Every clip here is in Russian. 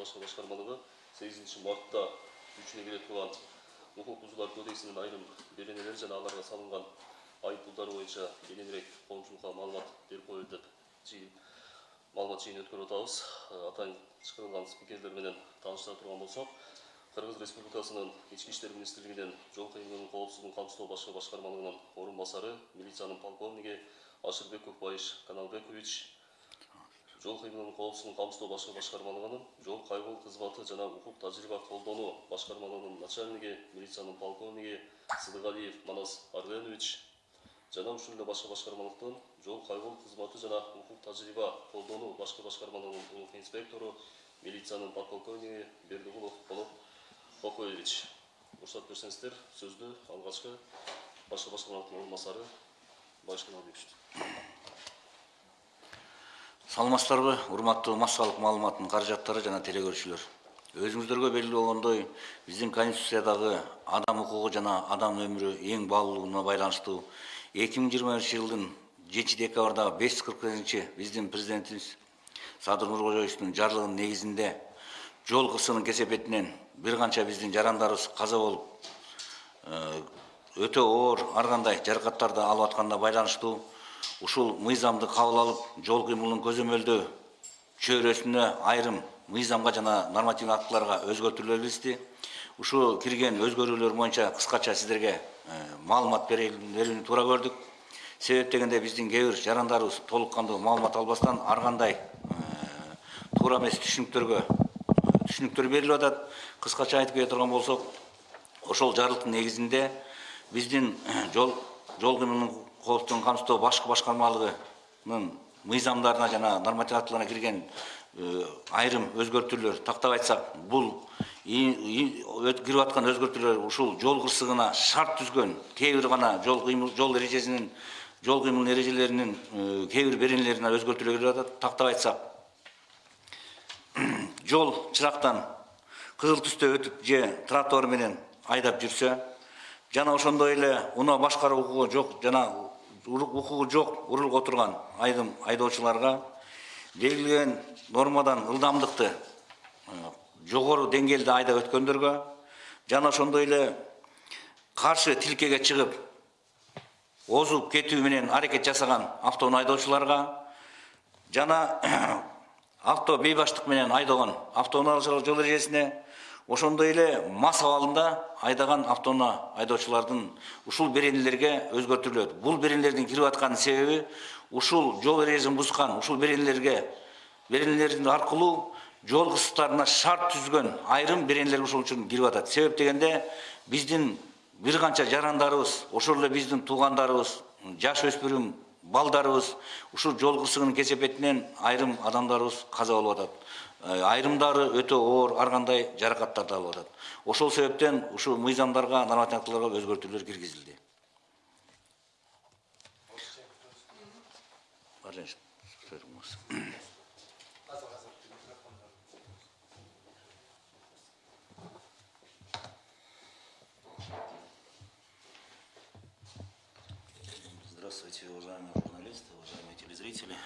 басқа басқармаларға сегізінші мартта күшіне келе тұрған құқық бұзулар кодексінің айрым белгілері және аларға салынған айыппұлдар бойынша кеңінірек қоғамшылыққа мағлұмат беріп деп маалымат жиынын өткеріп отырмыз атайын шақырылған спикерлерменен таныштыра тұрған болсақ қырғыз республикасының ішкі істер министрлігінен жол қиылысының қауіпсіздігін қамсыздау басшы басқармалығының орынбасары милицияның полковнигі ашырбек көкбаевич каналбекович жол кыймылынын коопсуздугун камсыздоо башкы башкармалыгынын жол кайгыл кызматы жана укук тажрыйба колдонуу башкармалыгынын начальниги милициянын полковниги сыдыгалиев манас арленович жана ушул эле башкы башкармалыктын жол кайгыл кызматы жана укук тажрыйба колдонуу башкы башкармалыгынын улук инспектору милициянын подполковниги бердигулов болот кокоевич уруксат берсеңиздер сөздү алгачкы башкы башкармалыктын орун басары байыш каналбекович саламатсыздарбы урматтуу массалык маалыматтын каражаттары жана теле көрүүчүлөр өзүңүздөргө белгилүү болгондой биздин конституциядагы адам укугу жана адам өмүрү эң баалуулугуна байланыштуу эки миң жыйырма биринчи жылдын жетинчи декабрдагы беш жүз кырк биздин президентибиз садыр нуркожоевичтин жарлыгынын негизинде жол кырсыгынын кесепетинен бир канча биздин жарандарыбыз каза болуп өтө оор ар кандай жаракаттарды алып атканына байланыштуу. Ушул мыйзамды кабыл алып жол кыймылын көзөмөлдөө чөйрөсүнө айрым мыйзамга жана нормативдик актыларга өзгөртүүлөр киргизди ушул кирген өзгөрүүлөр боюнча кыскача сиздерге маалымат берүүнү туура көрдүк. Себеп дегенде биздин кээ бир жарандарыбыз толук кандуу маалымат албастан ар кандай туура эмес түшүнүктөргө түшүнүктөр берилип атат. Кыскача айтып кете турган болсок ошол жарлыктын негизинде биздин жол жол кыймылынын коопсуздугун камсыздоо башкы башкармалыгынын мыйзамдарына жана нормативдик актыларына кирген айрым өзгөртүүлөр тактап айтсак бул кирип аткан өзгөртүүлөр ушул жол кырсыгына шарт түзгөн кээ бир гана жол жол эрежесинин жол кыймылынын эрежелеринин кээ бир беренелерине өзгөртүүлөр кирип жол чырактан кызыл түстө өтүп же тротуар менен айдап жүрсө жана ошондой эле унаа башкаруу укугу жок жана құқығы жоқ ұрылық отырған айдым айдаушыларға белгілеген нормадан ұлдамдықты жоғары деңгейде айда өткендерге жана ошондой эле каршы тилкеге чыгып озуп кетүү менен аракет жасаган автоунун айдоочуларга жана авто бейбаштык менен айдаган автоунаалар жол эрежесине ошондой эле мас абалында айдаган автоунаа айдоочулардын ушул беренелерге өзгөртүлөт. Бул беренелердин кирип аткан себеби ушул жол эрежесин бузган ушул беренелерге беренелер аркылуу жол кырсыктарына шарт түзгөн айрым беренелер ушул үчүн кирип атат. Себеп дегенде биздин бир канча жарандарыбыз ошол эле биздин туугандарыбыз жаш өспүрүм балдарыбыз ушул жол кырсыгынын кесепетинен айрым адамдарыбыз каза болуп атат. Айрымдары өтө оор ар кандай жаракаттарды алып атат ошол себептен ушул мыйзамдарга нормативдик актыларга өзгөртүүлөр киргизилди. Здравствуйте, уважаемые журналисты, уважаемые телезрители.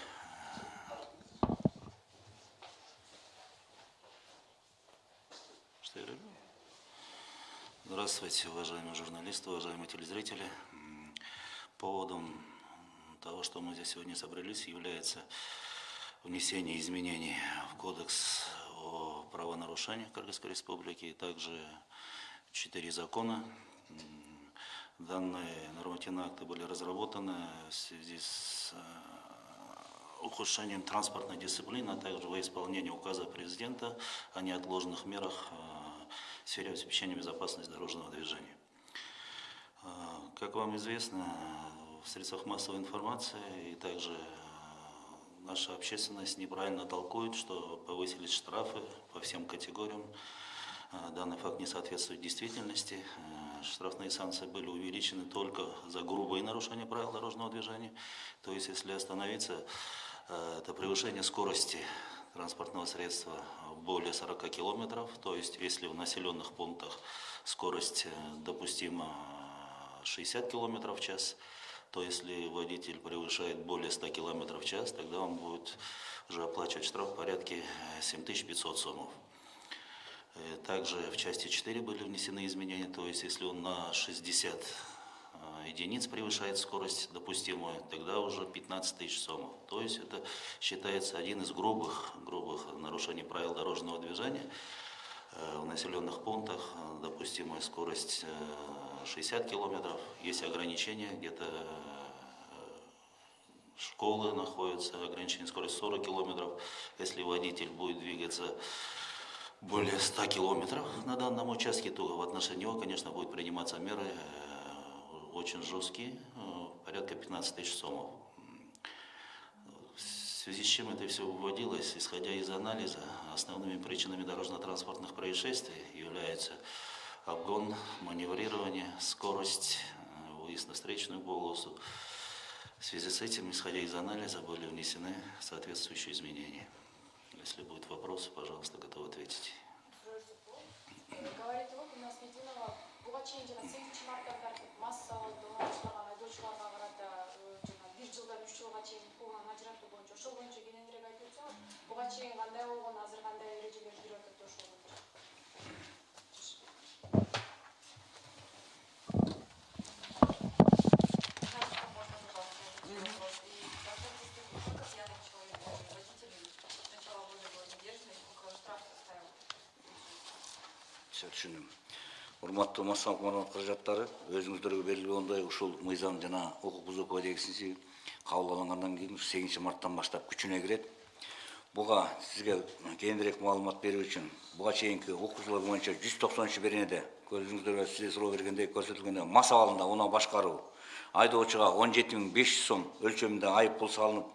Здравствуйте, уважаемые журналисты, уважаемые телезрители. Поводом того, что мы здесь сегодня собрались, является внесение изменений в Кодекс о правонарушениях Кыргызской Республики, и также четыре закона. Данные нормативные акты были разработаны в связи с ухудшением транспортной дисциплины, а также во исполнение указа президента о неотложных мерах в сфере обеспечения безопасности дорожного движения. Как вам известно, в средствах массовой информации и также наша общественность неправильно толкует, что повысились штрафы по всем категориям. Данный факт не соответствует действительности. Штрафные санкции были увеличены только за грубые нарушения правил дорожного движения. То есть, если остановиться, это превышение скорости транспортного средства более 40 километров. То есть, если в населенных пунктах скорость э, допустима 60 километров в час, то если водитель превышает более 100 километров в час, тогда он будет уже оплачивать штраф в порядке э, 7500 сомов. Э, Также в части 4 были внесены изменения, то есть если он на 60 э, единиц превышает скорость допустимую, тогда уже 15 тысяч сомов. То есть это считается один из грубых, грубых нарушений правил дорожного движения. Э, В населенных пунктах э, допустимая скорость э, 60 километров, есть ограничения, где-то э, школы находятся, ограничение скорости 40 километров. Если водитель будет двигаться более 100 километров на данном участке, то в отношении него, конечно, будут приниматься меры э, очень жесткие, э, порядка 15 тысяч сомов. В связи с чем это все выводилось, исходя из анализа, основными причинами дорожно-транспортных происшествий являются обгон, маневрирование, скорость, э, выезд на встречную полосу. В связи с этим, исходя из анализа, были внесены соответствующие изменения. Если будут вопросы, пожалуйста, готов ответить. айдоочуларга карата жана бир жылдан үч жылга чейин укугунан ажыратуу боюнча ошол боюнча кененирээк айтып өтсөңүз буга чейин кандай болгон азыр кандай эрежелер кирип атат ошол все түшүндүм урматтуу маалымат каражаттары өзүңүздөргө белгилегендей ушул мыйзам жана укук бузуу кодексиси кабыл алынгандан кийин сегизинчи марттан баштап күчүнө кирет. Буга сизге кээинирээк маалымат берүү үчүн буга чейинки укугчулар боюнча жүз токсонунчу беренеде көзүңүздөргө сизге суроо бергендей көрсөтүлгөндөй мас абалында унаа башкаруу айдоочуга он жети миң беш жүз сом өлчөмүндө айып пул салынып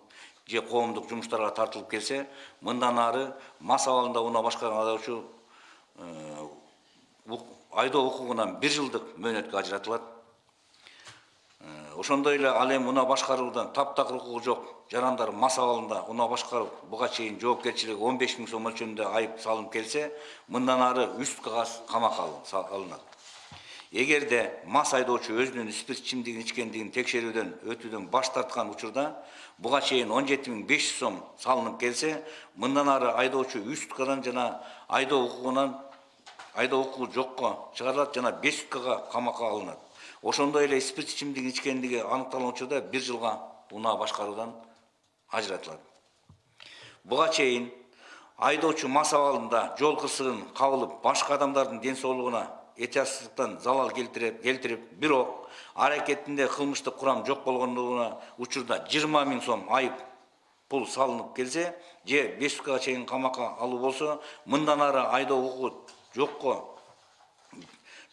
же коомдук жумуштарга тартылып келсе мындан ары мас абалында унаа башкарган айдоочу айдоо укугунан бир жылдык мөөнөткө ажыратылат. Э, ошондой эле ал эми унаа башкаруудан таптакыр укугу жок. Жарандар мас абалында унаа башкарып буга чейин жоопкерчилиги он беш миң айып салынып келсе мындан ары үст кагаз камакка алынат. Эгерде мас айдоочу өзүнүн спирт ичимдигин ичкендигин текшерүүдөн өтүүдөн баш тарткан учурда буга чейин он жети миң беш жүз сом салынып келсе мындан ары айдоочу үч жана айдоо укугунан айдоо укугу жокко чыгарылат жана беш суткага камакка алынат. Ошондой эле спирт ичимдигин ичкендиги аныкталган учурда бир жылга унаа башкаруудан ажыратылат. Буга чейин айдоочу мас абалында жол кырсыгын кабылып башка адамдардын ден соолугуна этиясыздыктан залал келтирип келтирип бирок аракетинде кылмыштык курам жок болгондугуна учурда жыйырма миң сом айып пул салынып келсе же беш суткага чейин камакка алуу болсо мындан ары айдоо укугу жокко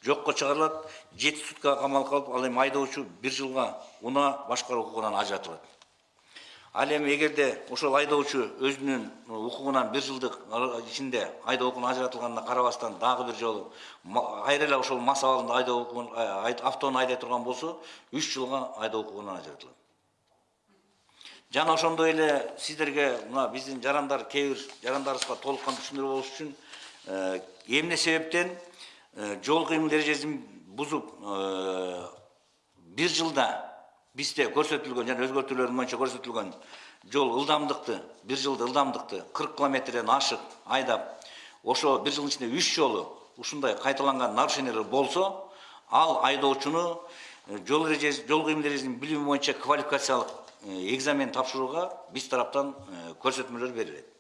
жокко чыгарылат жети суткага камалып калып ал эми айдоочу бир жылга унаа башкаруу укугунан ажыратылат ал эми эгерде ошол айдоочу өзүнүн укугунан бир жылдык ичинде айдоо укугунан ажыратылганына карабастан дагы бир жолу кайра эле ошол мас абалында айдоо укугун автону айдай турган болсо үч жылга айдоо укугунан ажыратылат жана ошондой эле сиздерге мына биздин жарандар кээ бир жарандарыбызга толук кандуу түшүндүрүү болуш үчүн эмне себептен жол кыймыл эрежесин бузуп бир жылда бизде көрсөтүлгөн жана өзгөртүүлөр боюнча көрсөтүлгөн жол ылдамдыкты бир жылда ылдамдыкты кырк километрден ашык айдап ошо бир жылдын ичинде үч жолу ушундай кайталанган нарушениялар болсо ал айдоочуну жол жол кыймыл эрежесин билими боюнча квалификациялык экзамен тапшырууга биз тараптан көрсөтмөлөр берилет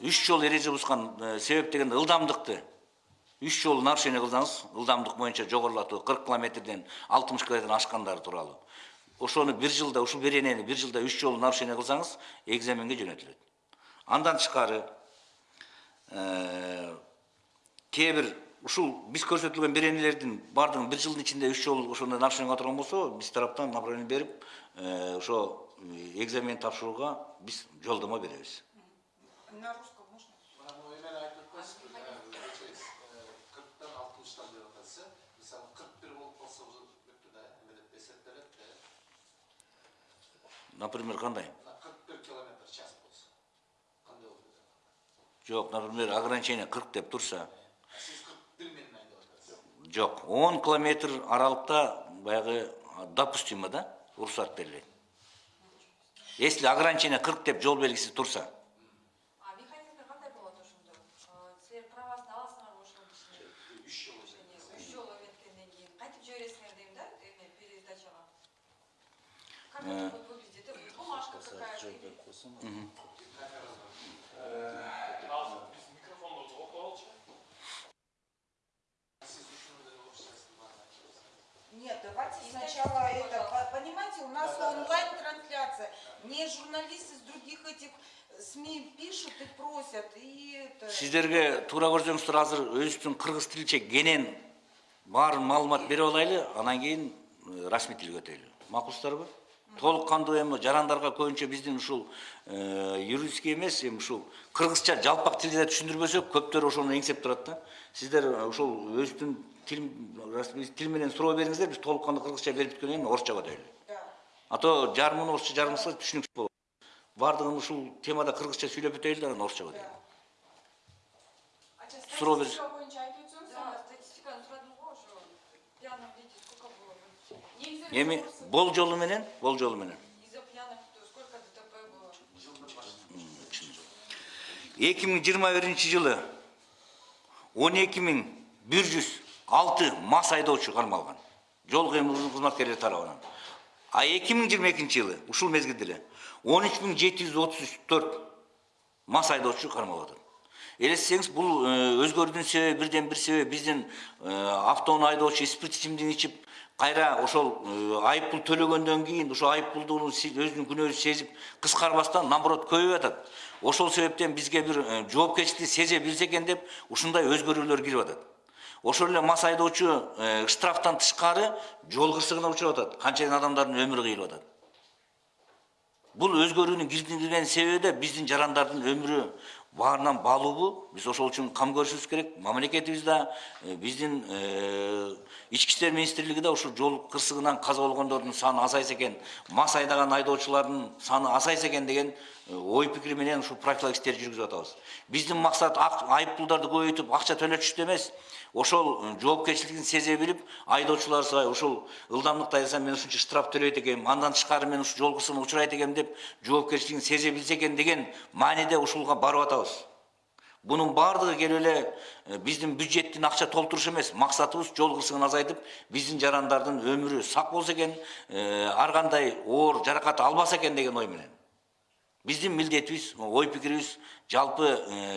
үч жол жол эреже бузган э, себеп дегенде ылдамдыкты үч жолу нарушение кылсаңыз ылдамдык боюнча жогорулатуу кырк километрден алтымыш километрден ашкандары тууралуу ошону бир жылда ушул беренени бир жылда үч жолу нарушение кылсаңыз экзаменге жөнөтүлөт андан тышкары кээ бир ушул биз көрсөтүлгөн беренелердин баардыгын бир жылдын ичинде үч жолу ошондой нарушение кыла турган болсо биз тараптан направление берип э, ошо э, экзамен тапшырууга биз жолдомо беребиз На русском можно? Мына эмен айтып өтпөсүзбү через кырктан алтымыштан деп атасы мисалы кырк бир болуп калса уже бүттү да эме деп эсептелет да например мына кырк бир километр час болсо Жок, например, ограничение 40 деп турса, жок, 10 километр аралыкта баягы допустимо да, уруксат берилет. Если ограничение 40 деп жол белгиси турса, э, вот выглядит, это бумажка какая-то. Угу. Нет, давайте сначала это, понимаете, у нас онлайн-трансляция, мне журналисты с других этих СМИ пишут и просят, и это... Сіздерге туура көрсеңіздер азыр өзіміздің кыргыз тилче кенен бар маалымат берип алайлы, анан кийин э, расмий тилге өтелі. Мақұлсыздар? Кандуу эми жарандарга көбүнчө биздин ушул э, юридический эмес, эми ушул кыргызча жалпак тилде түшүндүрбөсөк, көптөр ошону эңсеп турат да. Сиздер э, ушул өзүңүздүн тил тил менен суроо бериңиздер, биз толук кандуу кыргызча берип бүткөндөн кийин орусчага өтөйлү. Да. А то жарымын орусча жарымсы түшүнүксүз болот. Бардыгын ушул темада кыргызча сүйлөп өтөйлү да анан орусчага өтөйлү. Ача, Суроо бериш. статистика боюнча айтып өтсөңүз, Да, статистиканы сурадым го ошо. В пьяном виде сколько было? Жогорусу- бол жолу менен, бол жолу менен. Из-за пьяных то сколько ДТП было? 2021 жылы 12106 мас айдоочу кармалган. Жол кызматкерлери тарабынан. А 2022 жылы ушул мезгилде эле 13734 мас айдоочу кармалып. Элестесеңиз, бул өзгөрүүнүн себеби бирден бир себеби биздин автоунаа айдоочу спирт ичимдигин ичип кайра ошол э, айыппул төлөгөндөн кийин ошо айыппулдугун се- өзүнүн күнөөсүн сезип кыскарбастан наоборот көбөйүп атат. Ошол себептен бизге бир э, жоопкерчиликти сезе билсе экен деп ушундай өзгөрүүлөр кирип атат. Ошол эле мас айдоочу э, штрафтан тышкары жол кырсыгына учурап атат. Канча адамдардын өмүрү кыйылып атат. Бул өзгөрүүнүн киргизген себеби де биздин жарандардын өмүрү баарынан баалуубу. Биз ошол үчүн кам көрүшүбүз керек. Мамлекетибиз да, биздин ички иштер министрлиги да ушул жол кырсыгынан каза болгондордун саны азайса экен, мас айдаган айдоочулардын саны азайса экен деген ой пикири менен ушул профилактика иштерди жүргүзүп атабыз. Биздин максат ак- айыппулдарды көбөйтүп акча төлөтүштү эмес, ошол жоопкерчилигин сезе билип айдоочулар ушул ылдамдыкты айдасам мен ушунча штраф төлөйт экенмин андан тышкары мен ушул жол кырсыгына учурайт экенмин деп жоопкерчилигин сезе билсе экен деген мааниде ушулга барып атабыз. Бунун баардыгы келип эле э, биздин бюджеттин акча толтуруш эмес максатыбыз жол кырсыгын азайтып биздин жарандардын өмүрү сак болсо экен э, ар кандай оор жаракат албаса экен деген ой менен. Биздин милдетибиз ой пикирибиз жалпы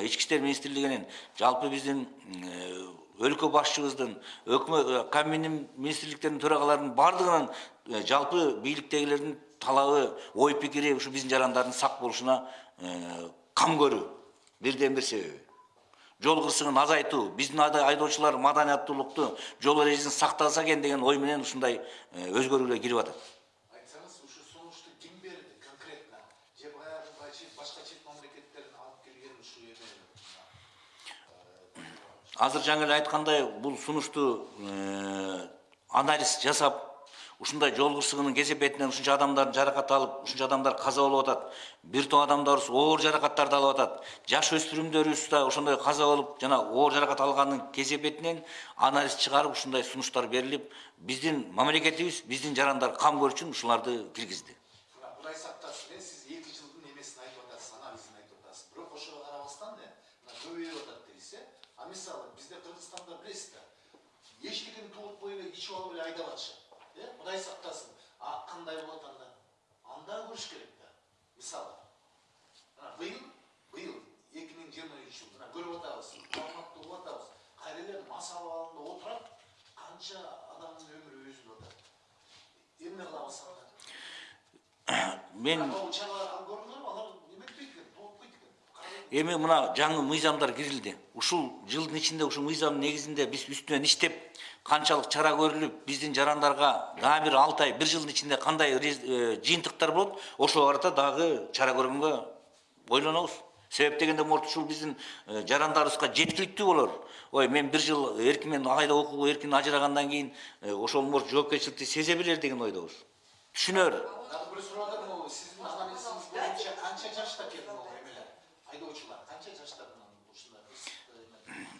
ички иштер министрлигинин жалпы э, өлкө башчыбыздын өкмөт кабинет министрликтердин төрагаларынын баардыгынын жалпы бийликтегилердин талабы ой пикири ушу биздин жарандардын сак болушуна кам көрүү бирден бир себеби жол кырсыгын азайтуу биздин айдоочулар маданияттуулукту жол эрежесин сактаса экен деген ой менен ушундай өзгөрүүлөр кирип атат айтсаңыз ушу сунушту ким берди конкретно же баягы бачы- башка чет мамлекеттерден алып келген ушу эме азыр жаңы эле айткандай бул сунушту анализ жасап ушундай жол кырсыгынын кесепетинен ушунча адамдар жаракат алып ушунча адамдар каза болуп атат бир топ адамдарыбыз оор жаракаттарды алып атат жаш өспүрүмдөрүбүз да ошондой каза болуп жана оор жаракат алганын кесепетинен анализ чыгарып ушундай сунуштар берилип биздин мамлекетибиз биздин жарандар кам көрүш үчүн ушуларды киргизди э а мисалы бизде кыргызстанда билесиз да эчтекени тууртпой эле ичип алып эле айдап атышат э кудай сактасын а кандай болот анда анда көрүш керек да мисалы мына быйыл быйыл эки миң жыйырма үчүнчү жыл мына көрүп атабыз маалыматты угуп атабыз кайра эле мас абалында отурат канча адамдын өмүрү үзүлүп атат эмне кылабыз анда мен эми мына жаңы мыйзамдар кирилди ушул жылдын ичинде ушул мыйзамдын негизинде биз үстүнөн иштеп канчалык чара көрүлүп биздин жарандарга дагы бир алты ай бир жылдын ичинде кандай э, жыйынтыктар болот ошого карата дагы чара көргөнгө ойлонобуз. Себеп дегенде может ушул биздин э, жарандарыбызга жеткиликтүү болор. Ой мен бир жыл эркимен айда окууга эркин ажырагандан кийин э, ошол может жоопкерчиликти сезе билер деген ойдобуз. Түшүнөр. Дагы бир суроо сиздин анализиңиз боюнча канча жашта келди могу эмелер айдоочулар канча жашта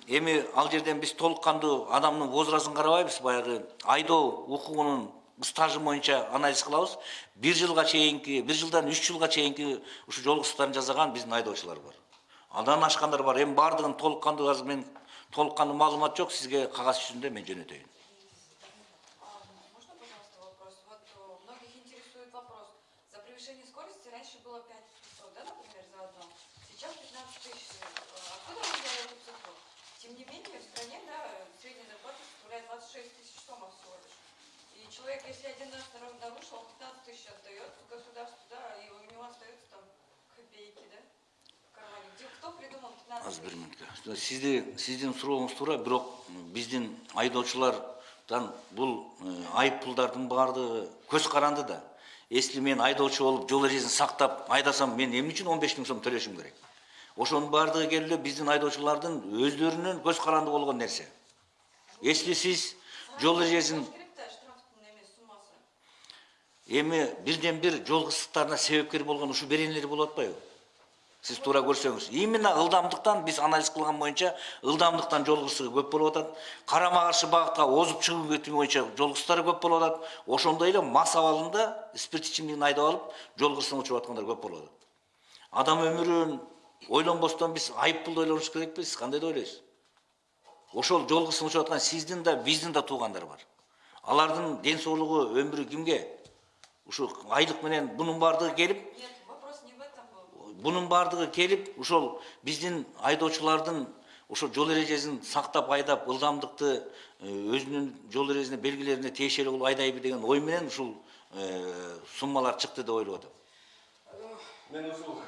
эми ал жерден биз толук кандуу адамдын возрастын карабайбыз баягы айдоо укугунун стажы боюнча анализ кылабыз. Бир жылга чейинки бир жылдан үч жылга чейинки ушу жол кырсыктарын жасаган биздин айдоочулар бар. Андан ашкандар бар. Эми баардыгын толук кандуу азыр мен толук кандуу маалымат жок сизге кагаз жүзүндө мен жөнөтөйүн. человек, если один раз на рынок нарушил, он 15 тысяч отдает государству, да, и у него остается там копейки, да? аз бір минутка сізде сізден сұрауыңыз тура бірақ бізден айдаушылардан бұл э, айыппұлдардың барды көз қаранды да. Если мен айдаушы болып жол эрежесин сақтап айдасам мен эмне үшін он беш миң сом төлөшүм керек? Ошоның баардыгы келе биздин айдоочулардын өздөрүнүн көз каранды болгон нерсе. Если сиз жол эрежесин эми бирден бир жол кырсыктарына себепкер болгон ушул беренелер болуп атпайбы сиз туура көрсөңүз именно ылдамдыктан биз анализ кылган боюнча ылдамдыктан жол кырсыгы көп болуп атат карама каршы багытка озуп чыгуу кетүү боюнча жол кырсыктары көп болуп атат ошондой эле мас абалында спирт ичимдигин айдап алып жол кырсыгына учуп аткандар көп болуп атат адам өмүрүн ойлонбостон биз айып пулду ойлонуш керекпи сиз кандай деп ойлойсуз ошол жол кырсыгына учуп аткан сиздин да биздин да туугандар бар алардын ден соолугу өмүрү кимге ушу айлык менен бунун баардыгы келип Нет, вопрос не в этом был. бунун баардыгы келип ошол биздин айдоочулардын ошо жол эрежесин сактап айдап ылдамдыкты э, өзүнүн жол эрежесине белгилерине тиешелүү кылып айдайбы деген ой менен ушул э, суммалар чыкты деп ойлоп атам Мен ушул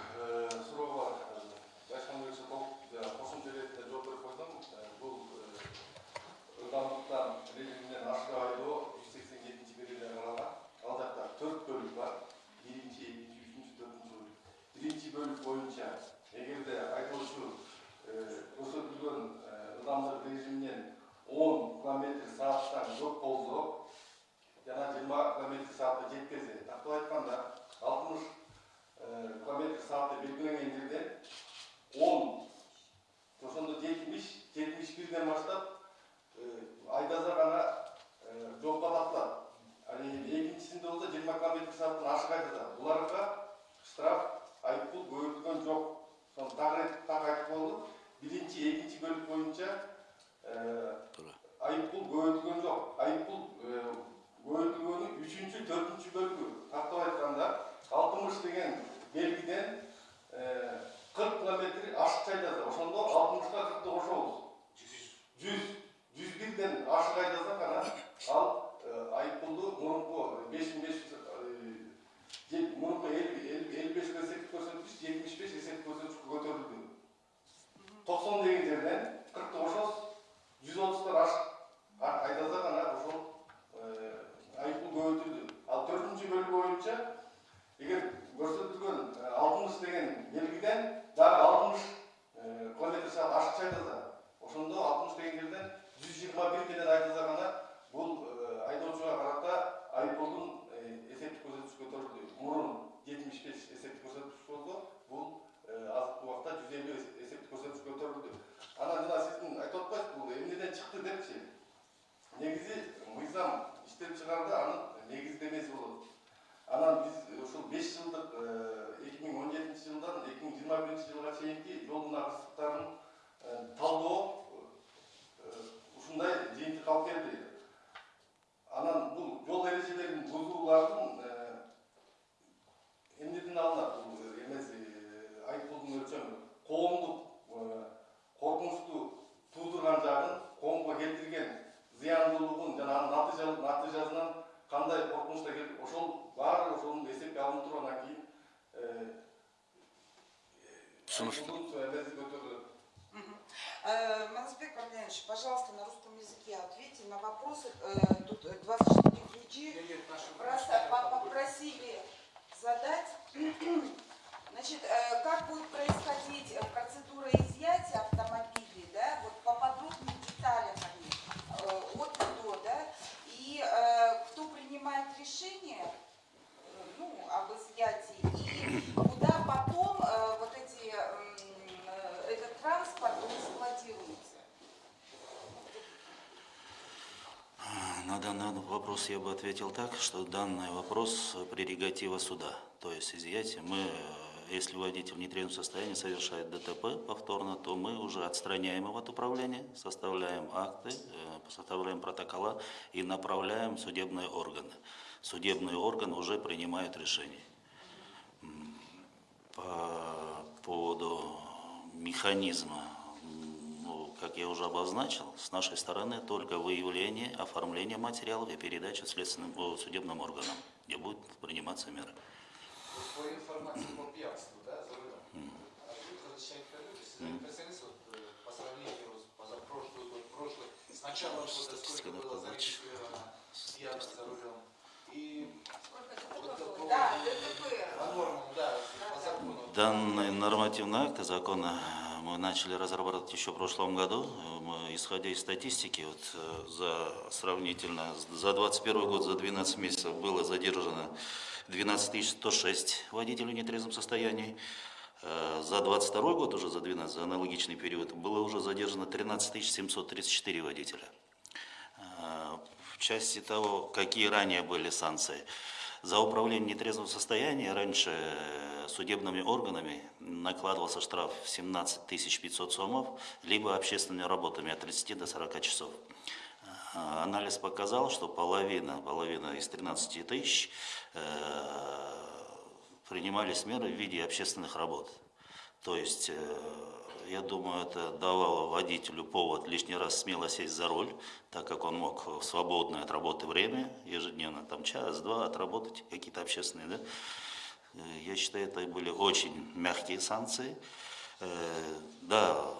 сағаттан жоқ болды жаңа жиырма километр сағатта жеткізді тактап айтқанда алтымыш э, километр сағатта белгіленген жерде он ошондо жетимиш жетимиш бирден бастап, э, айда ғана данный вопрос я бы ответил так, что данный вопрос прерогатива суда. То есть изъятие мы, э, если водитель в нетрезвом состоянии совершает ДТП повторно, то мы уже отстраняем его от управления, составляем акты, э, составляем протокола и направляем судебные органы. Судебные органы уже принимают решение. По поводу механизма как я уже обозначил, с нашей стороны только выявление, оформление материалов и передача следственным, о, судебным органам, где будут приниматься меры. По информации по пьянству, да, за рулем. А представляете, вот, э, по сравнению с позапрошлый год, прошлый, с начала года сколько было надо зарегистрировано пьяных за рулем. И Сколько вот? Да, по нормам, да, по закону. Данный нормативный акт закона мы начали разрабатывать еще в прошлом году. Мы, исходя из статистики, вот, э, за сравнительно за 21 год, за 12 месяцев было задержано 12 106 водителей в нетрезвом состоянии. Э, За 22 год, уже за 12, за аналогичный период, было уже задержано 13 734 водителя. Э, В части того, какие ранее были санкции. За управление в нетрезвом состоянии раньше э, судебными органами накладывался штраф в 17 500 сомов, либо общественными работами от 30 до 40 часов. Э, Анализ показал, что половина, половина из 13 тысяч э, принимались меры в виде общественных работ. То есть, э, я думаю, это давало водителю повод лишний раз смело сесть за руль, так как он мог в свободное от работы время, ежедневно, там час-два отработать какие-то общественные, да. Э, Я считаю, это были очень мягкие санкции. Э, Да,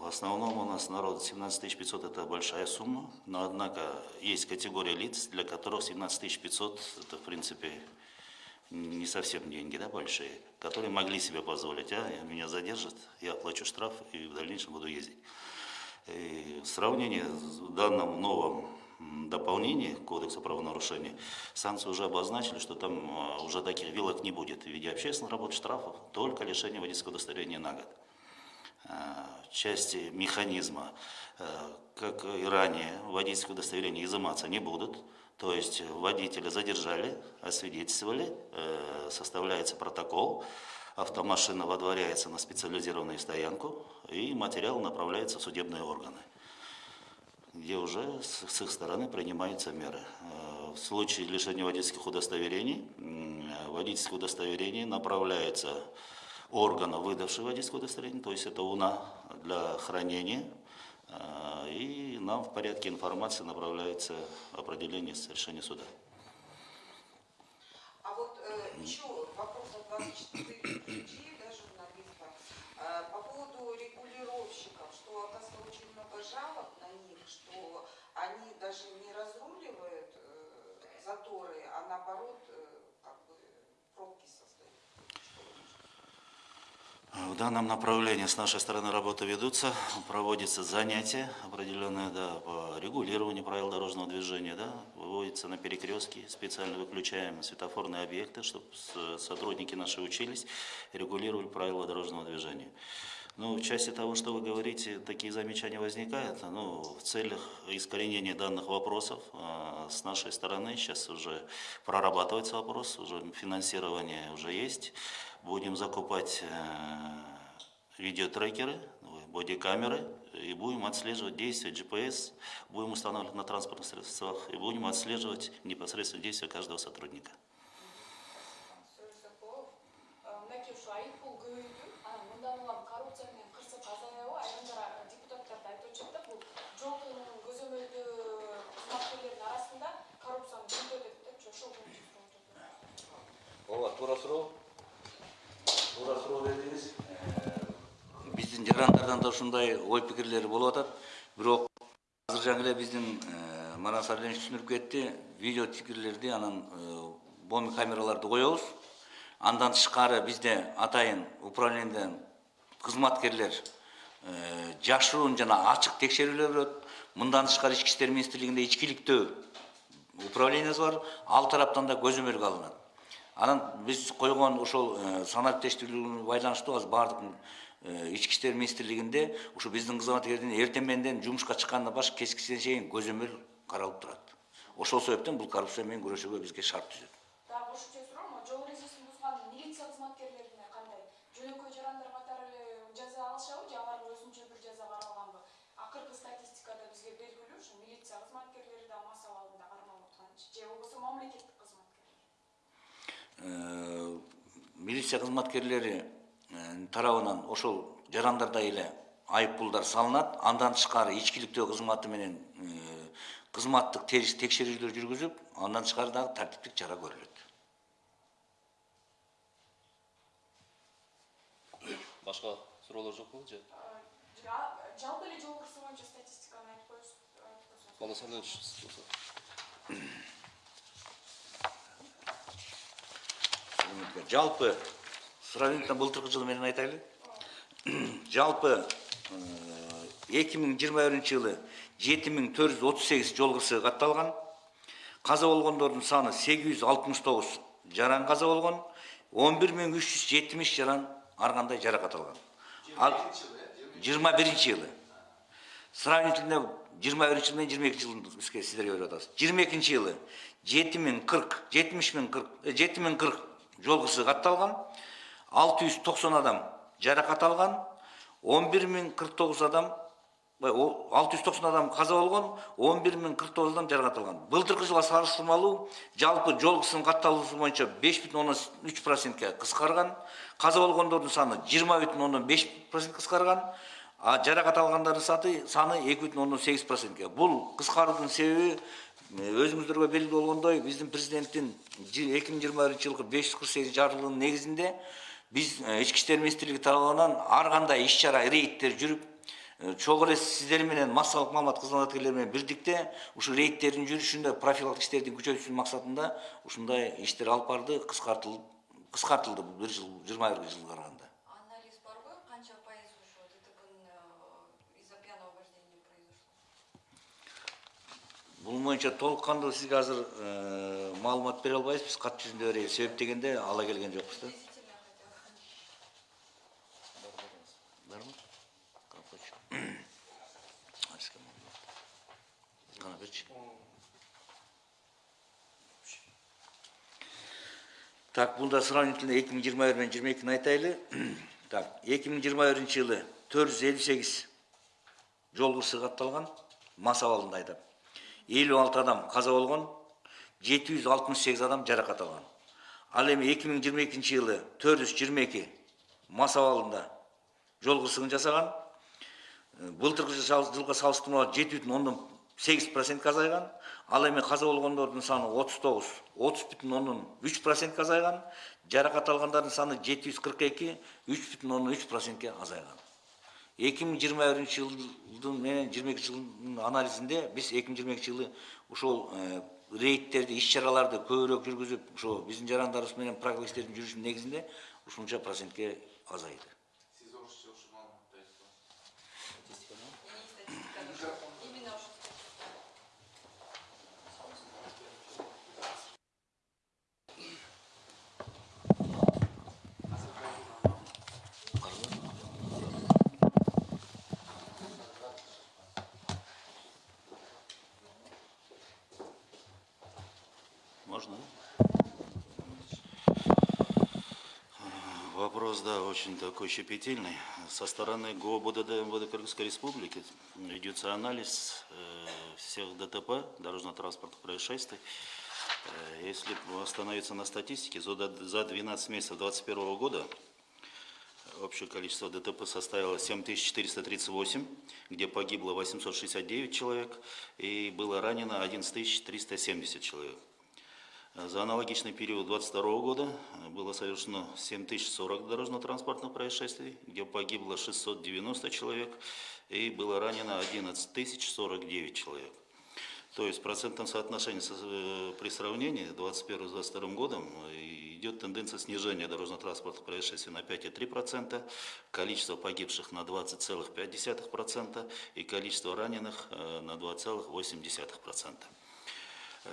в основном у нас народ 17 500 это большая сумма, но однако есть категория лиц, для которых 17 500 это в принципе не совсем деньги, да, большие, которые могли себе позволить, а меня задержат, я оплачу штраф и в дальнейшем буду ездить. И в сравнении с данным новым м, дополнении к Кодексу правонарушений, санкции уже обозначили, что там а, уже таких вилок не будет в виде общественных работ, штрафов, только лишение водительского удостоверения на год. А, части механизма, э, как и ранее, водительское удостоверение изыматься не будут. То есть водителя задержали, освидетельствовали, э, составляется протокол, автомашина водворяется на специализированную стоянку, и материал направляется в судебные органы, где уже с их стороны принимаются меры. Э, В случае лишения водительских удостоверений, водительское удостоверение направляется органа, выдавшего водительское удостоверение, то есть это УНА для хранения, и нам в порядке информации направляется определение с решения суда. А вот э, еще вопрос от 24 людей, да, журналистов. Э, по поводу регулировщиков, что, оказывается, очень много жалоб на них, что они даже не разруливают э, заторы, а наоборот, э, как бы пробки создают. Что вы можете В данном направлении с нашей стороны работы ведутся, проводятся занятия определенные да, по регулированию правил дорожного движения, да, выводятся на перекрестки, специально выключаем светофорные объекты, чтобы сотрудники наши учились, регулировали правила дорожного движения. Ну, в части того, что вы говорите, такие замечания возникают. Ну, в целях искоренения данных вопросов а, с нашей стороны сейчас уже прорабатывается вопрос, уже финансирование уже есть. Будем закупать э, видеотрекеры, бодикамеры, и будем отслеживать действия GPS, будем устанавливать на транспортных средствах, и будем отслеживать непосредственно действия каждого сотрудника. сөз жасап мынакей жарандардан да ушундай ой пикирлери болуп атат бирок азыр жаңы эле биздин манас алиевич түшүндүрүп кетти видео тикирлерди анан боми камераларды коебуз андан тышкары бизде атайын управлениеден кызматкерлер жашыруун жана ачык текшерүүлөр өтөт мындан тышкары ички иштер министрлигинде ичкиликтөө управлениясы бар ал тараптан да көзөмөлгө алынат анан биз койгон ошол санап тештирүүгө байланыштуу азыр баардык ички иштер министрлигинде ушу биздин кызматкердин эртең менден жумушка чыккандан баш кечкисине чейин көзөмөл каралып турат ошол себептен бул коррупция менен күрөшүүгө бизге шарт түзөт дагы кошумча суроо жол эрежесин бузган милиция кызматкерлерине кандай жөнөкөй жарандар катары эле жаза алышабы же аларга өзүнчө бир жаза каралганбы акыркы статистикада бизге белгилүү ушу милиция кызматкерлери да мас абалында кармалып аткан же болбосо мамлекеттик кызматкерлер милиция кызматкерлери тарабынан ошол жарандардай эле айып пулдар салынат. Андан тышкары ичкиликтөө кызматы менен э, кызматтык текшерүүлөр жүргүзүп андан тышкары дагы тартиптик чара көрүлөт. Башка суроолор жокпу же? Э, жа- жалпы эле жол кырсыгы боюнча статистиканы айтып койсоңуз Мана Сайлович, жалпы сравнительно былтыркы жыл менен айтайлы жалпы эки миң жыйырма биринчи жылы жети миң төрт жүз отуз сегиз жол кырсыгы катталган каза болгондордун саны сегиз жүз алтымыш тогуз жаран каза болгон он жаран ар кандай жаракат алган ал жыйырма биринчи жылы. Сравнительно жыйырма биринчи жыл менен жыйырма экинчи жылын бизге сиздерге берип атабыз жыйырма экинчи жылы жети миң кырк жетимиш миң 690 адам жарақат алған 11049 адам 690 адам қаза болған 11049 адам жарақат алған. Былтырғы жылға салыстырмалы жалпы жол қысын қаттаулысы бойынша 5,3% қысқарған қаза болғандардың саны 20,5% қысқарған а жарақат алғандардың саты, саны 2,8 процентке. Бұл қысқарудың себебі өзіңіздерге белгілі болғандай біздің президенттің 2021 жылғы 548 жарлығының негізінде биз ички иштер министрлиги тарабынан ар кандай иш чара рейдтер жүрүп чогуу эле сиздер менен массалык маалымат кызматкерлери менен бирдикте ушу рейдтердин жүрүшүндө профилактик иштерди күчөтүү максатында ушундай иштер алып барды кыскартылып кыскартылды бул бир жыл жыйырма биринчи жылга караганда Анализ барбы, канча пайыз ушу ДТПнын э, из-за пьяного вождения произошло? бул боюнча толук кандуу сизге азыр маалымат бере албайбыз биз кат жүзүндө берели себеп дегенде ала келген жокпуз да бунда сравнительно эки миң жыйырма айтайлы. Так эки миң жыйырма биринчи жылы төрт жүз элүү сегиз жол кырсыгы катталган мас абалында айдап. элүү алты адам каза болгон жети жүз алтымыш сегиз адам жаракат алган ал эми эки жылы төрт жүз жыйырма эки мас абалында жол кырсыгын жасаган. Э, былтыркы жыл- жылга сегиз процентке азайган ал эми каза болгондордун саны отуз тогуз отуз бүтүн ондон үч процентке азайган жаракат алгандардын саны жети жүз кырк эки үч бүтүн ондон үч процентке азайган. эки миң жыйырма биринчи жылдын менен жыйырма экинчи жылдын анализинде биз эки миң жыйырма экинчи жылы ушул э, рейдтерди иш чараларды көбүрөөк жүргүзүп ошо биздин жарандарыбыз менен иштердин жүрүшүнүн негизинде ушунча процентке азайды Можно? Вопрос, да, очень такой щепетильный. Со стороны ГО БДД МВД Кыргызской Республики ведется анализ э, всех ДТП, дорожно-транспортных происшествий. Э, Если остановиться на статистике, за 12 месяцев 2021 года общее количество ДТП составило 7438, где погибло 869 человек и было ранено 11370 человек. За аналогичный период 2022 года было совершено 7040 дорожно-транспортных происшествий, где погибло 690 человек и было ранено 11049 человек. То есть в процентном соотношении со- э, при сравнении 2021 с 2022 годом э, идет тенденция снижения дорожно-транспортных происшествий на 5,3%, количество погибших на 20,5% и количество раненых э, на 2,8%.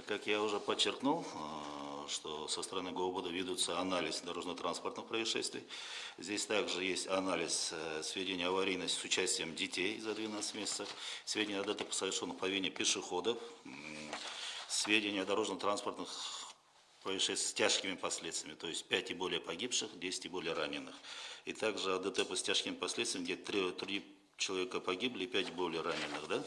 Как я уже подчеркнул, э, что со стороны ГОБОДа ведутся анализ дорожно-транспортных происшествий. Здесь также есть анализ э, сведений аварийности с участием детей за 12 месяцев, сведения о ДТП, совершенных по вине пешеходов, сведения о дорожно-транспортных происшествиях с тяжкими последствиями, то есть 5 и более погибших, 10 и более раненых. И также о ДТП с тяжкими последствиями, где 3, 3 человека погибли и 5 более раненых. Да?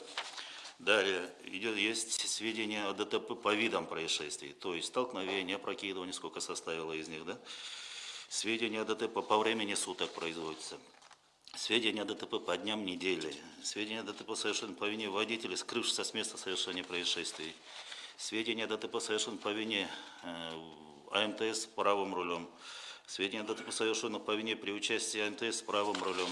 Далее идет, есть сведения о ДТП по видам происшествий, то есть столкновение, опрокидывание, сколько составило из них, да? Сведения о ДТП по времени суток производятся. Сведения о ДТП по дням недели. Сведения о ДТП совершенно по вине водителя, скрывшегося с места совершения происшествий. Сведения о ДТП совершенно по вине э, АМТС правым рулем. Сведения о ДТП совершенно по вине при участии АМТС правым рулем.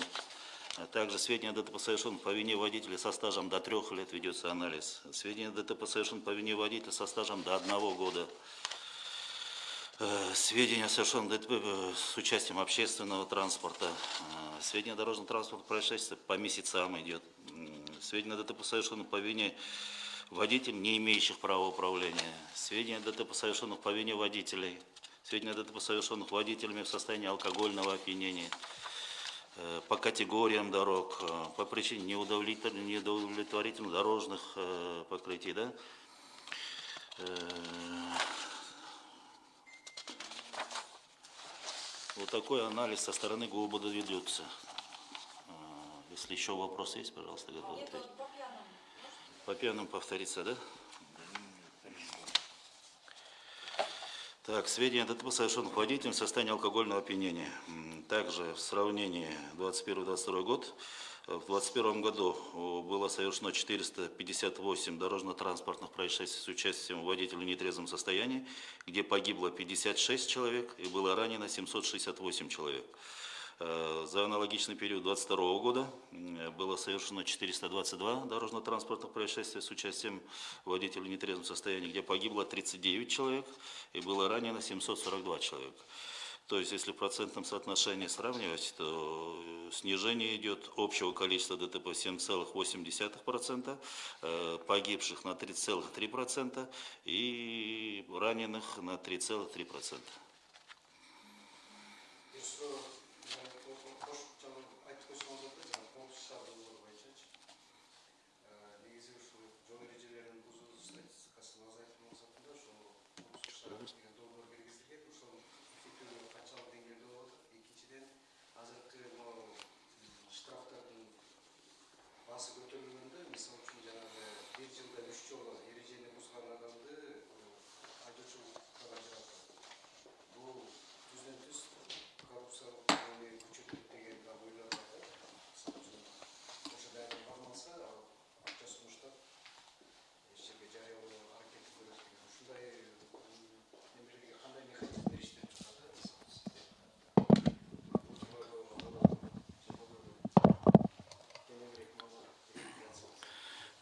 А также сведения о ДТП совершенно по вине водителя со стажем до трех лет ведется анализ. Сведения о ДТП совершенно по вине водителя со стажем до одного года. Э, Сведения о совершенном ДТП э, с участием общественного транспорта. Э, Сведения о дорожном транспорте происшествия по месяцам идет. Сведения о ДТП совершенном по вине водителей, не имеющих права управления. Сведения о ДТП совершенных по вине водителей. Сведения о ДТП совершенных водителями в состоянии алкогольного опьянения. Э, По категориям дорог, э, по причине неудовлетворительных, дорожных э, покрытий. Да? Вот такой анализ со стороны ГУБД ведется. А, Если еще вопросы есть, пожалуйста, готовы Нет, ответить. по пьяным. По пьяным повториться, да? Так, сведения ДТП совершенных водителем в состоянии алкогольного опьянения. Также в сравнении 21-22 год, э, в 2021 году было совершено 458 дорожно-транспортных происшествий с участием водителя в нетрезвом состоянии, где погибло 56 человек и было ранено 768 человек. Э, За аналогичный период 2022 года было совершено 422 дорожно-транспортных происшествия с участием водителя в нетрезвом состоянии, где погибло 39 человек и было ранено 742 человека. То есть, если в процентном соотношении сравнивать, то э, снижение идет общего количества ДТП 7,8%, э, погибших на 3,3% и раненых на 3,3%.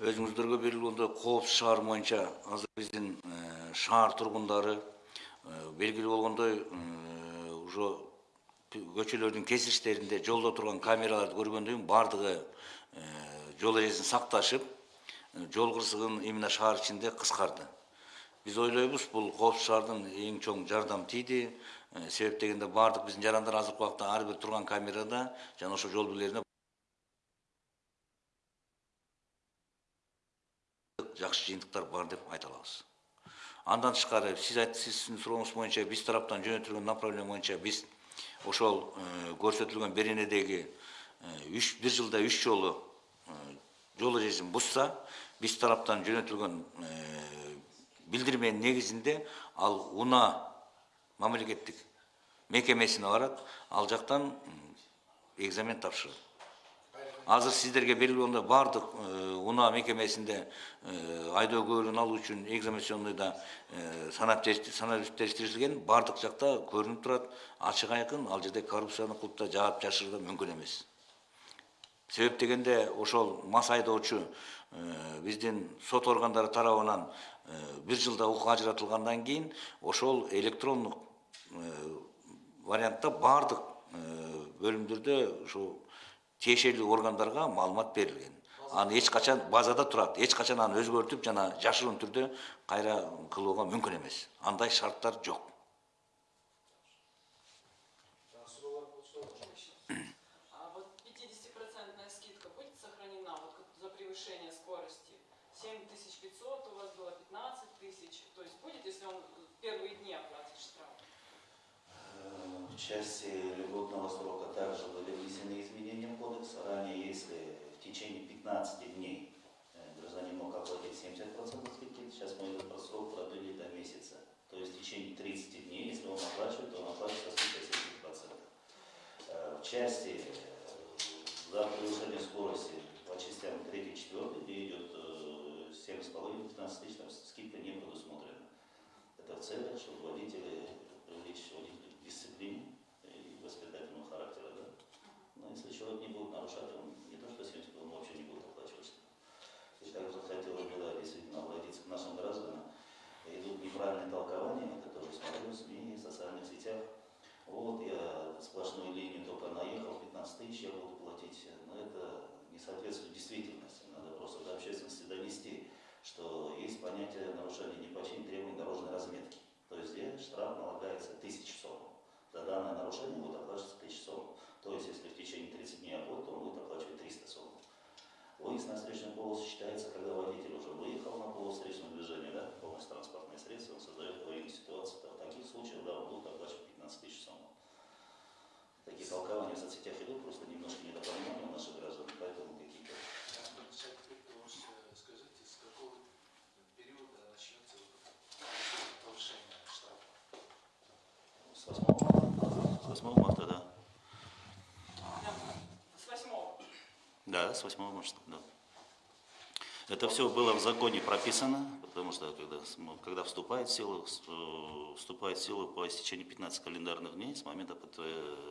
Өзүңүздөргө берилгендей коопсуз шаар боюнча азыр биздин э, шаар тургундары э, белгилүү болгондой э, уже көчөлөрдүн кесилиштеринде жолдо турган камераларды көргөндөн кийин баардыгы жол эрежесин сакташып жол кырсыгын именно шаар ичинде кыскарды. Биз ойлойбуз бул коопсуз шаардын эң чоң жардам тийди. Себеп дегенде баардык биздин жарандар азыркы убакта ар бир турган камерада жана ошо жол белгилерине жакшы жыйынтыктар бар деп айта алабыз андан тышкары сиз сиздин сурооңуз боюнча биз тараптан жөнөтүлгөн направление боюнча биз ошол э, көрсөтүлгөн беренедеги э, үч бир жылда үч жолу э, жол эрежесин бузса биз тараптан жөнөтүлгөн билдирменин негизинде ал унаа мамлекеттик мекемесине барат ал жактан экзамен тапшырат азыр сиздерге белгилүү баардык унаа мекемесинде айдоо күбөлүн алуу үчүн экзаменационныйда санап теш- санап тештирилген баардык жакта көрүнүп турат ачык айкын ал жерде коррупцияны кылып да жаап жашыруу да мүмкүн эмес себеп дегенде ошол мас айдоочу биздин сот органдары тарабынан бир жылда укук ажыратылгандан кийин ошол электрондук вариантта баардык бөлүмдөрдө ушул тиешелүү органдарга маалымат берилген аны эч качан базада турат эч качан аны өзгөртүп жана жашыруун түрдө кайра кылууга мүмкүн эмес андай шарттар жок части льготного срока также были внесены изменения в кодекс. Ранее, если в течение 15 дней э, гражданин мог оплатить 70% скидки, сейчас мы этот срок продлили до месяца. То есть в течение 30 дней, если он оплачивает, то он оплачивает со скидкой 70%. Э, В части э, за превышение скорости по частям 3 4 где идет э, 7,5-15 тысяч, там скидка не предусмотрена. Это в целях, чтобы водители привлечь водителей disciplina e você 8 марта, да. С восьмого. Да, с 8 марта, да. Это все было в законе прописано, потому что когда, см- когда вступает в силу, э, вступает в силу по истечении 15 календарных дней с момента, э,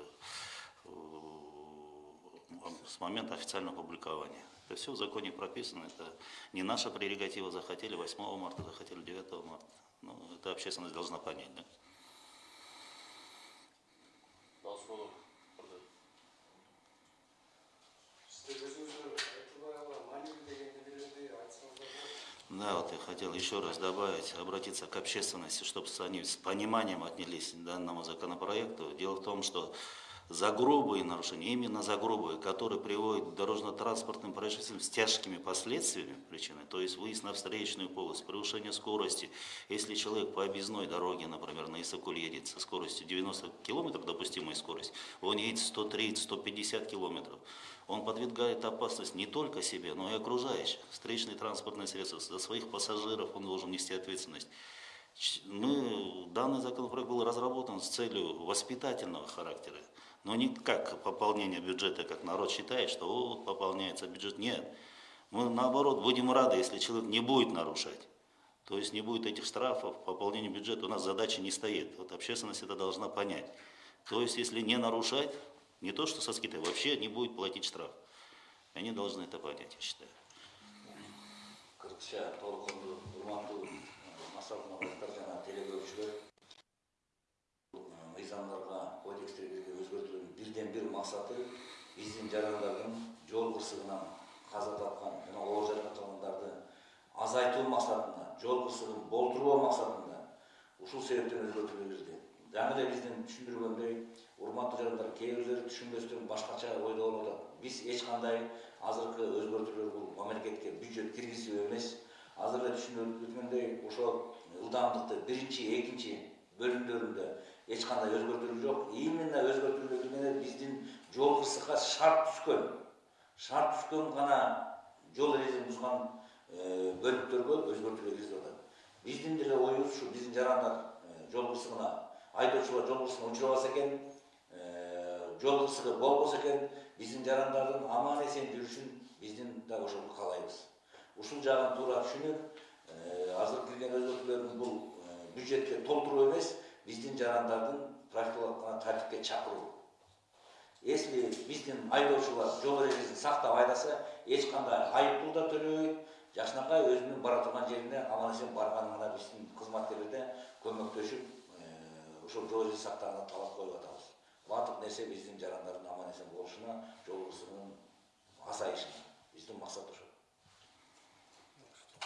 э, с момента официального публикования. Это все в законе прописано, это не наша прерогатива, захотели 8 марта, захотели 9 марта. Ну, это общественность должна понять, да. Айтсаңыздар болады. Да, вот я хотел еще раз добавить, обратиться к общественности, чтобы они с пониманием отнялись к данному законопроекту. Дело в том, что за грубые нарушения, именно за грубые, которые приводят к дорожно-транспортным происшествиям с тяжкими последствиями причины, то есть выезд на встречную полосу, превышение скорости, если человек по объездной дороге, например, на Исакуль едет со скоростью 90 км, допустимая скорость, он едет 130-150 км, он подвергает опасность не только себе, но и окружающих. Встречные транспортные средства, за своих пассажиров он должен нести ответственность. Мы, данный законопроект был разработан с целью воспитательного характера, но не как пополнение бюджета, как народ считает, что вот пополняется бюджет. Нет. Мы наоборот будем рады, если человек не будет нарушать. То есть не будет этих штрафов, пополнения бюджета, у нас задача не стоит. Вот общественность это должна понять. То есть если не нарушать, не то что со скидкой, вообще не будет платить штраф. Они должны это понять, я считаю. кыргызча толкунду урматтуу масал маматтар жана кодекстерге бир максаты биздин жарандардын жол кырсыгынан каза тапкан жана оор жаракат алгандарды азайтуу максатында жол кырсыгын болтурбоо максатында ушул себептен өзгөртүүлөр кирди жаңы эле биздин түшүндүргөндөй урматтуу жарандар кээ бирлери түшүнбөстөн башкача ойдо болуп атат. Биз эч кандай азыркы өзгөртүүлөр бул мамлекетке бюджет киргизүү эмес. Азыр эле түшүнүп өткөндөй ошол ылдамдыкты биринчи экинчи бөлүмдөрүндө эч кандай өзгөртүүлөр жок именно менен биздин жол кырсыкка шарт түшкөн шарт түшкөн гана жол эрежесин бузган бөлүктөргө өзгөртүүлөр киргизип атат биздин деле оюбуз ушу биздин жарандар жол кырсыгына айдоочулар жол кырсыгына учурабаса экен жол кырсыгы болбосо экен биздин жарандардын аман эсен жүрүшүн биздин да ошол каалайбыз ушул жагын туура түшүнүп азыр кирген өзгөртүүлөрдүн бул бюджетке толтуруу эмес биздин жарандардын профилактикалык тартипке чакыруу. Если биздин айдоочулар жол эрежесин сактап айдаса эч кандай айыппул да төлөбөйт жакшынакай өзүнүн бара турган жерине аман эсен барганына биздин кызматкерлер да көмөктөшүп э, ошол жол эрежесин сактаганына талап коюп атабыз. Баардык нерсе биздин жарандардын аман эсен болушуна жол кырсыгынын азайышына биздин максат ошол.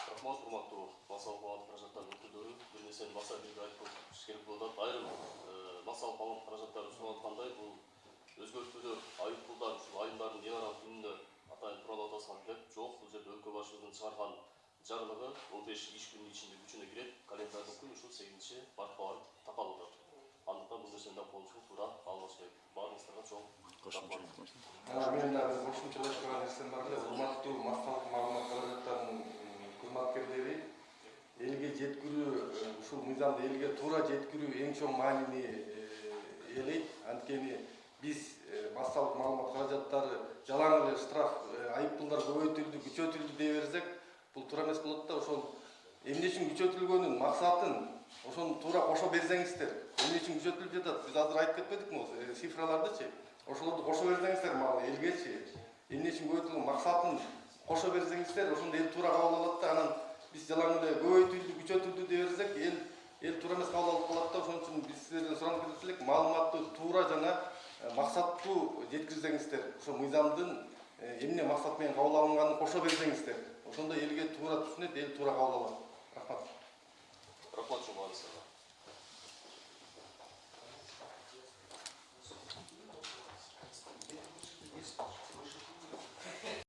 Рахмат урматтуу бир нерсени баса шерболдап айрым басалып алған қаражаттар ұсынылатқандай бұл өзгертулер айыппұлдар үшін айымдардың неғаралық үніне атайын туралы атасқан тілеп жоқ бұл жерде өлкө басшылығының шығарған жарлығы 15 иш күннің ішінде күшіне кіреді календарьдық күн ушул сегизинчи мартка барып тапалып атат андыктан бул нерсени да колубузга туура албаш керек баарыңыздарга чоң мен нерсем бар эле урматтуу массалык маалымат каражаттарынын кызматкерлери элге жеткирүү э, ушул мыйзамды элге туура жеткирүү эң чоң маанини ээлейт анткени биз э, массалык маалымат каражаттары жалаң эле штраф э, айыппулдар көбөйтүлдү күчөтүлдү дей берсек бул туура эмес болот да. Ошол эмне үчүн күчөтүлгөнүн максатын ошону туура кошо берсеңиздер эмне үчүн күчөтүлүп жатат биз азыр айтып кетпедикпи могу цифралардычы ошолорду кошо берсеңиздер мага элгечи эмне үчүн көбөйтүлгөн максатын кошо берсеңиздер ошондо эл туура кабыл алат да анан биз жалаң эле көбөйтүлдү күчөтүлдү дей берсек эл эл туура эмес кабыл алып калат да ошон үчүн биз силерден суранып кетет элек маалыматты туура жана э, максаттуу жеткирсеңиздер ошо мыйзамдын э, эмне максат менен кабыл алынганын кошо берсеңиздер ошондо элге туура түшүнөт эл туура кабыл алат. Рахмат. Рахмат баарыңыздарга